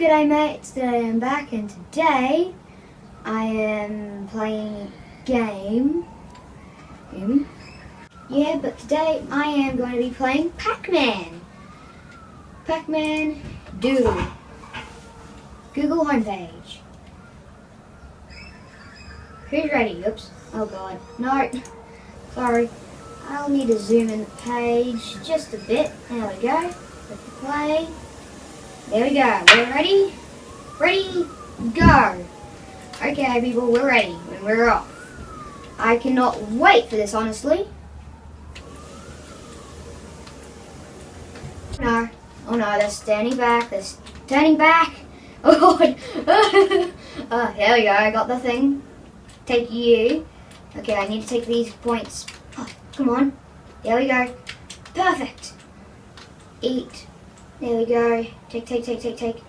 G'day mates, today I'm back and today I am playing game. game. Yeah, but today I am going to be playing Pac-Man. Pac-Man Doodle. Google homepage. Who's ready? Oops. Oh god. No. Sorry. I'll need to zoom in the page just a bit. There we go. Click play. There we go. We're ready? Ready? Go. Okay, people, we're ready. And we're off. I cannot wait for this, honestly. Oh, no. Oh no, they're standing back. They're standing back. Oh god. oh, here we go. I got the thing. Take you. Okay, I need to take these points. Oh, come on. There we go. Perfect. Eat. There we go. Take, take, take, take, take.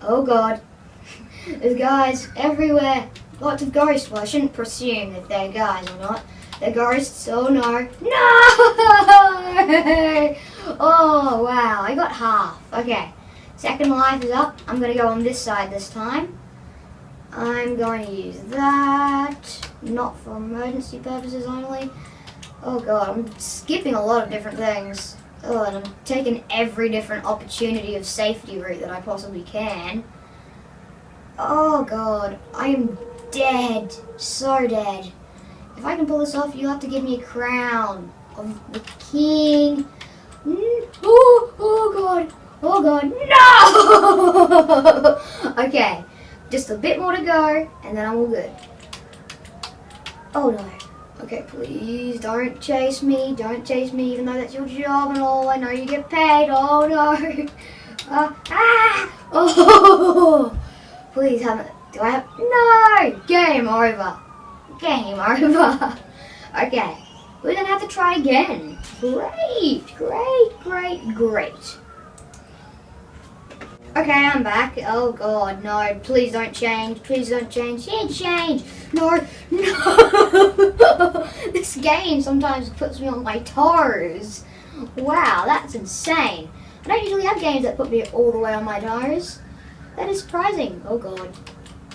Oh god. There's guys everywhere. Lots of ghosts. Well, I shouldn't presume if they're guys or not. They're ghosts. Oh no. No! Oh wow, I got half. Okay. Second life is up. I'm going to go on this side this time. I'm going to use that. Not for emergency purposes only. Oh god, I'm skipping a lot of different things. Oh, and I'm taking every different opportunity of safety route that I possibly can. Oh god, I am dead. So dead. If I can pull this off, you'll have to give me a crown of the king. Mm, oh, oh god. Oh god, no! okay, just a bit more to go, and then I'm all good. Oh no. Okay, please don't chase me. Don't chase me, even though that's your job and all. I know you get paid. Oh no. Uh, ah! Oh! Please have it. Do I have? No! Game over. Game over. okay, we're gonna have to try again. Great, great, great, great. Okay, I'm back. Oh god, no, please don't change. Please don't change. Yeah, change. No, no. this game sometimes puts me on my toes. Wow, that's insane. I don't usually have games that put me all the way on my toes. That is surprising. Oh god.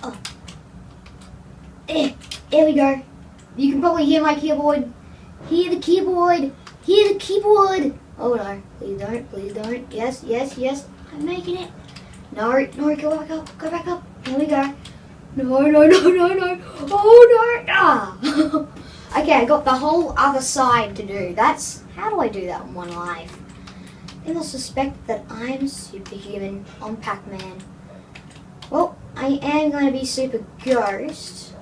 Oh. Eh, there we go. You can probably hear my keyboard. Hear the keyboard. Hear the keyboard. Oh no, please don't, please don't. Yes, yes, yes. I'm making it. No, no, go back up, go back up. Here we go. No, no, no, no, no. Oh, no. Ah. okay, I got the whole other side to do. That's, how do I do that in one life? They will suspect that I'm superhuman on Pac-Man. Well, I am going to be Super Ghost.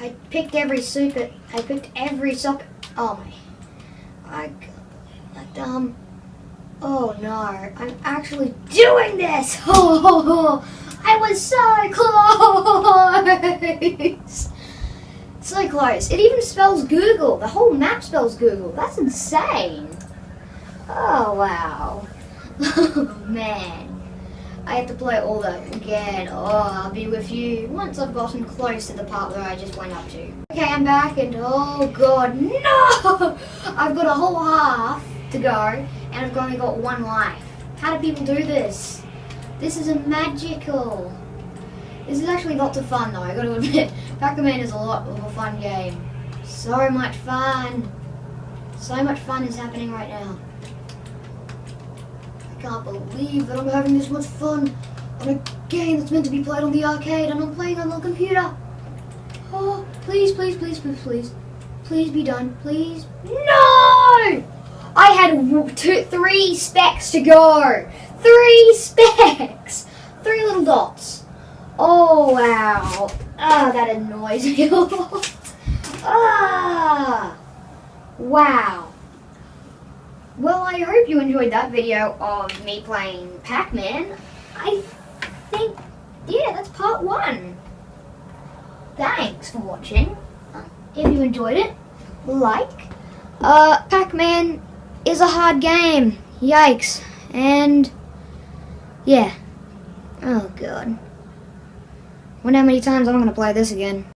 I picked every super, I picked every super, oh my, I, um, Oh no, I'm actually doing this! Oh, I was so close! so close. It even spells Google. The whole map spells Google. That's insane. Oh wow. Oh man. I have to play all that again. Oh, I'll be with you once I've gotten close to the part where I just went up to. Okay, I'm back and oh god, no! I've got a whole half to go and I've only got one life. How do people do this? This is a magical. This is actually lots of fun though, I gotta admit. Pac-Man is a lot of a fun game. So much fun. So much fun is happening right now. I can't believe that I'm having this much fun on a game that's meant to be played on the arcade and I'm playing on the computer. Oh, please, please, please, please, please. Please be done. Please. No! I had two, three specks to go. Three specks. Three little dots. Oh, wow. Ah, that annoys me a lot. Ah. Wow. Well, I hope you enjoyed that video of me playing Pac-Man. I think, yeah, that's part one. Thanks for watching. If you enjoyed it, like. Uh, Pac-Man is a hard game. Yikes. And, yeah. Oh, God. Wonder how many times I'm going to play this again.